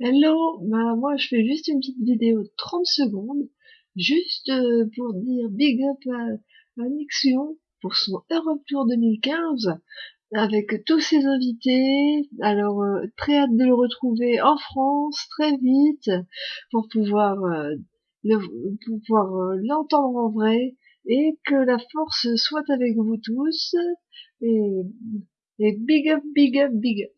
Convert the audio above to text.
Hello, bah moi je fais juste une petite vidéo de 30 secondes, juste euh, pour dire big up à, à Nixion pour son Europe Tour 2015 avec tous ses invités. Alors euh, très hâte de le retrouver en France très vite pour pouvoir euh, le, pouvoir l'entendre en vrai et que la force soit avec vous tous et big up, big up, big up.